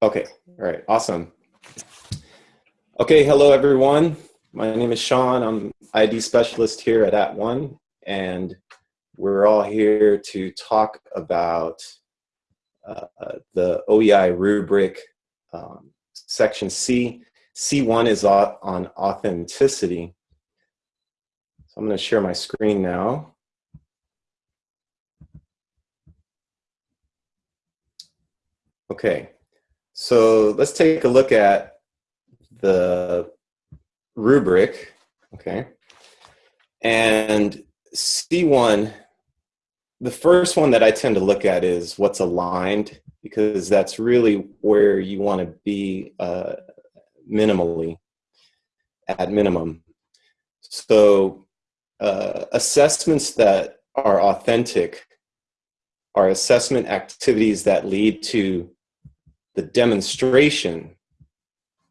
Okay, all right, awesome. Okay, hello everyone. My name is Sean. I'm ID specialist here at At @ONE, and we're all here to talk about uh, the OEI rubric, um, section C. C1 is on authenticity. So I'm going to share my screen now. Okay, so let's take a look at the rubric, okay? And C1, the first one that I tend to look at is what's aligned, because that's really where you want to be uh, minimally, at minimum. So uh, assessments that are authentic are assessment activities that lead to the demonstration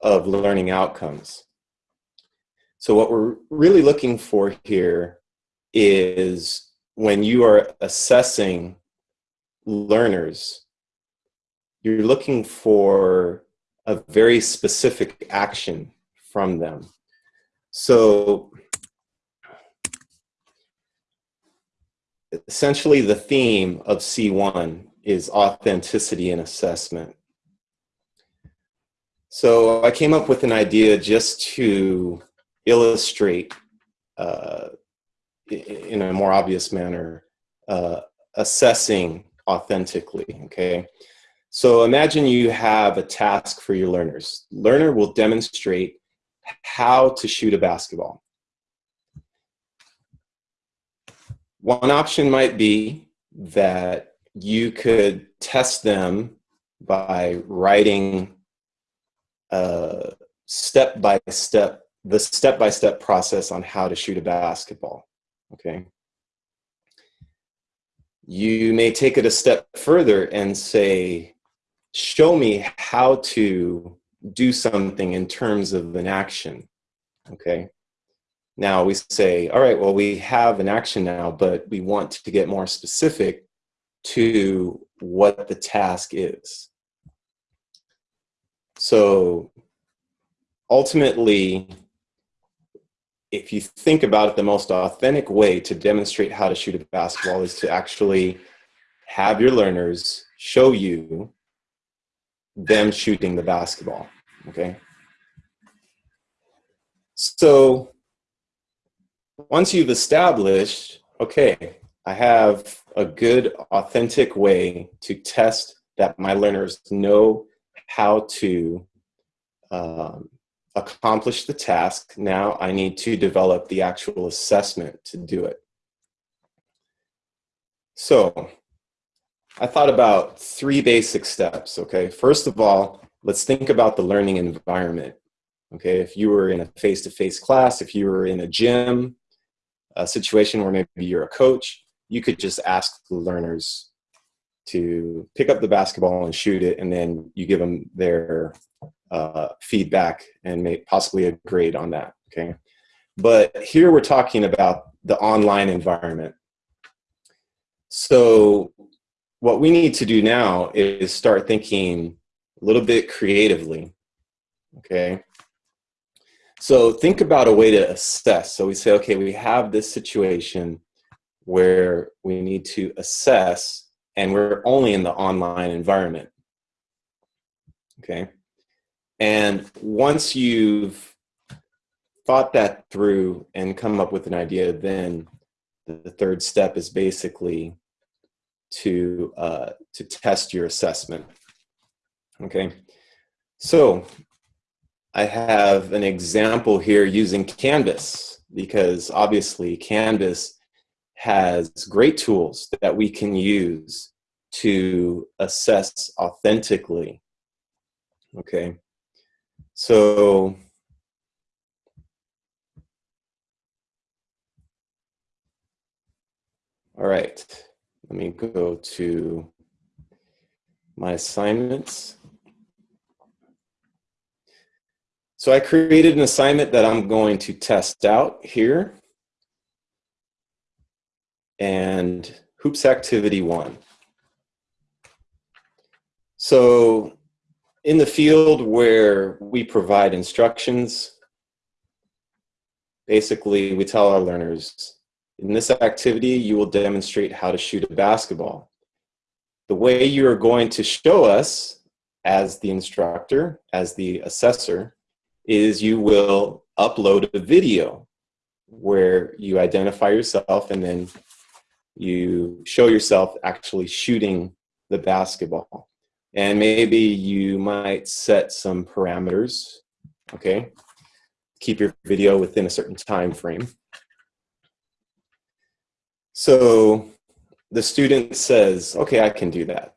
of learning outcomes. So what we're really looking for here is when you are assessing learners, you're looking for a very specific action from them. So essentially the theme of C1 is authenticity and assessment. So I came up with an idea just to illustrate uh, in a more obvious manner uh, assessing authentically, okay? So imagine you have a task for your learners. Learner will demonstrate how to shoot a basketball. One option might be that you could test them by writing uh, step by step, the step by step process on how to shoot a basketball. Okay. You may take it a step further and say, show me how to do something in terms of an action. Okay. Now we say, all right, well, we have an action now, but we want to get more specific to what the task is. So ultimately, if you think about it, the most authentic way to demonstrate how to shoot a basketball is to actually have your learners show you them shooting the basketball, okay? So once you've established, okay, I have a good, authentic way to test that my learners know how to um, accomplish the task. Now I need to develop the actual assessment to do it. So I thought about three basic steps, okay? First of all, let's think about the learning environment. Okay, if you were in a face-to-face -face class, if you were in a gym, a situation where maybe you're a coach, you could just ask the learners to pick up the basketball and shoot it, and then you give them their uh, feedback and may possibly a grade on that. Okay, but here we're talking about the online environment. So what we need to do now is start thinking a little bit creatively. Okay. So think about a way to assess. So we say, okay, we have this situation where we need to assess and we're only in the online environment. Okay. And once you've thought that through and come up with an idea, then the third step is basically to, uh, to test your assessment. Okay. So I have an example here using Canvas because obviously Canvas has great tools that we can use to assess authentically. Okay, so all right, let me go to my assignments. So I created an assignment that I'm going to test out here and hoops activity one. So in the field where we provide instructions, basically we tell our learners, in this activity, you will demonstrate how to shoot a basketball. The way you are going to show us as the instructor, as the assessor, is you will upload a video where you identify yourself and then you show yourself actually shooting the basketball. And maybe you might set some parameters, okay? Keep your video within a certain time frame. So the student says, okay, I can do that,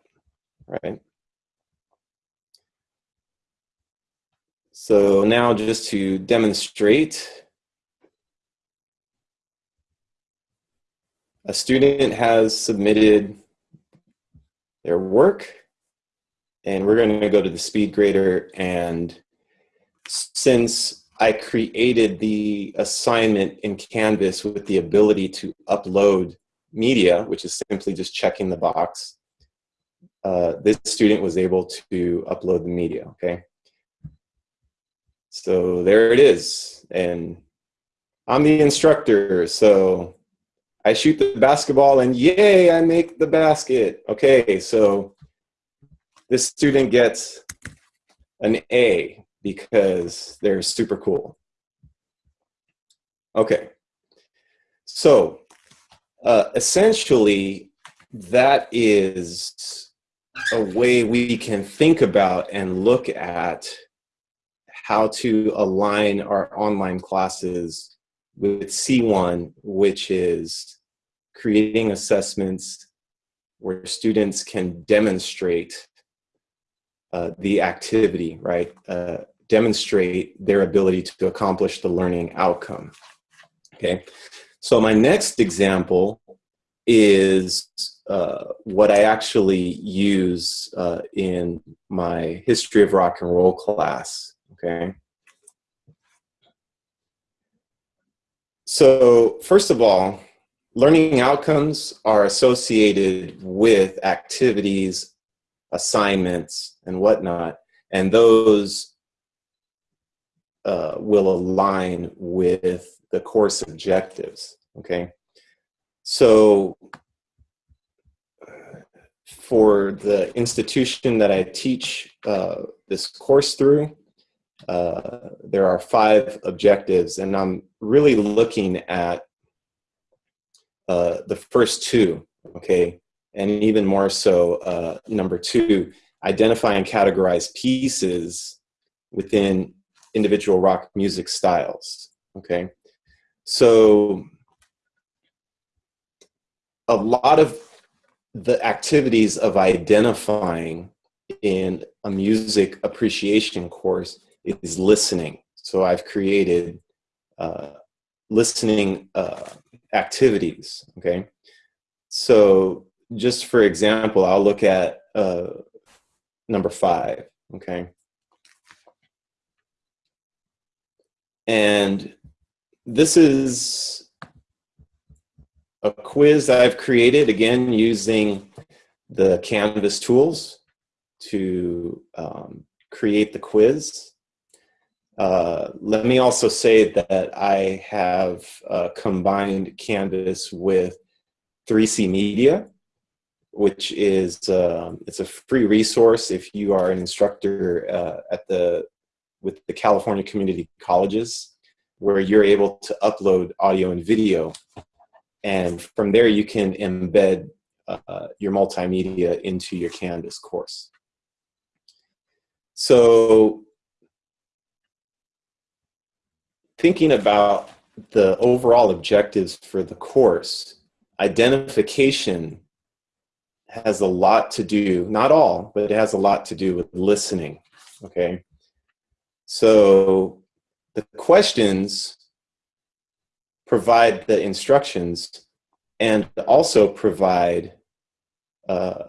right? So now just to demonstrate, a student has submitted their work and we're going to go to the speed grader and since I created the assignment in Canvas with the ability to upload media, which is simply just checking the box, uh, this student was able to upload the media, okay? So there it is. And I'm the instructor, so I shoot the basketball and yay, I make the basket. Okay, so this student gets an A because they're super cool. Okay, so uh, essentially that is a way we can think about and look at how to align our online classes with C1, which is creating assessments where students can demonstrate uh, the activity, right? Uh, demonstrate their ability to accomplish the learning outcome. Okay, so my next example is uh, what I actually use uh, in my history of rock and roll class okay? So first of all, learning outcomes are associated with activities, assignments, and whatnot, and those uh, will align with the course objectives, okay? So for the institution that I teach uh, this course through, uh, there are five objectives, and I'm really looking at uh, the first two, okay, and even more so, uh, number two, identify and categorize pieces within individual rock music styles, okay? So a lot of the activities of identifying in a music appreciation course is listening. So I've created uh, listening uh, activities, okay? So just for example, I'll look at uh, number five, okay? And this is a quiz I've created, again, using the Canvas tools to um, create the quiz. Uh, let me also say that I have uh, combined Canvas with 3C Media, which is um, it's a free resource if you are an instructor uh, at the with the California Community Colleges, where you're able to upload audio and video, and from there you can embed uh, your multimedia into your Canvas course. So thinking about the overall objectives for the course, identification has a lot to do, not all, but it has a lot to do with listening, okay? So the questions provide the instructions and also provide uh,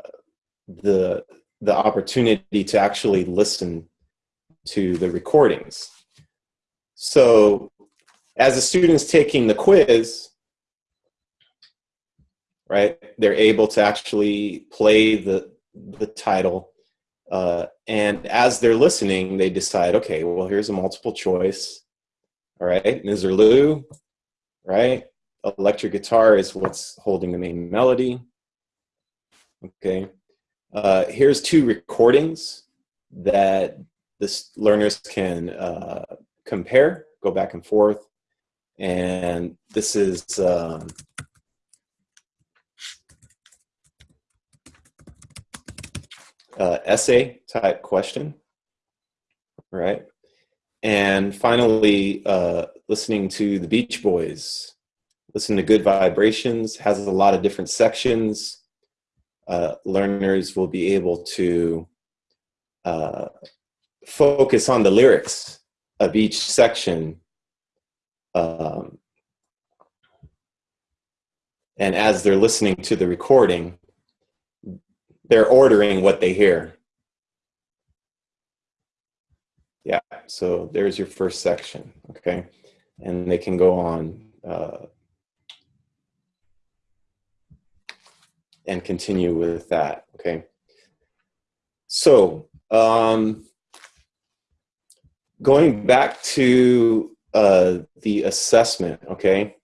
the, the opportunity to actually listen to the recordings. So as the student's taking the quiz, right, they're able to actually play the, the title Uh, and as they're listening, they decide, okay, well, here's a multiple choice. All right, Misirlou, right? Electric guitar is what's holding the main melody. Okay, uh, here's two recordings that the learners can uh, compare, go back and forth. And this is um, uh, essay type question, right? And finally, uh, listening to the Beach Boys, listen to Good Vibrations, has a lot of different sections. Uh, learners will be able to uh, focus on the lyrics of each section. Um, and as they're listening to the recording, they're ordering what they hear. Yeah, so there's your first section, okay? And they can go on uh, and continue with that, okay? So, um, going back to uh, the assessment, okay?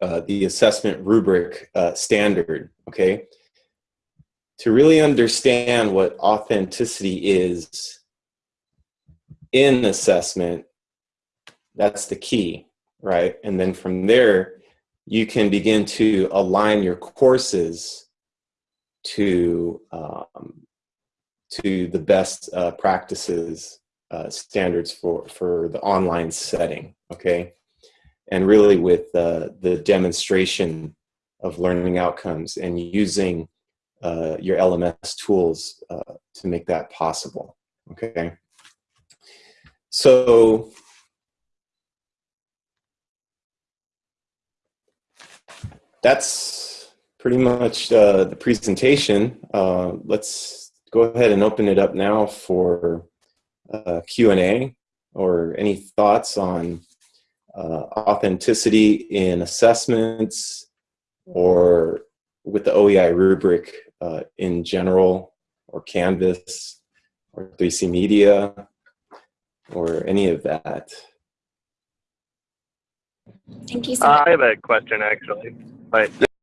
Uh, the assessment rubric uh, standard, okay? To really understand what authenticity is in assessment, that's the key, right? And then from there, you can begin to align your courses to um, to the best uh, practices uh, standards for for the online setting. Okay, and really with uh, the demonstration of learning outcomes and using uh, your LMS tools uh, to make that possible, okay? So, that's pretty much uh, the presentation. Uh, let's go ahead and open it up now for uh, Q&A or any thoughts on uh, authenticity in assessments or with the OEI rubric uh, in general or Canvas or 3C Media or any of that? Thank you so much. I have a question actually. But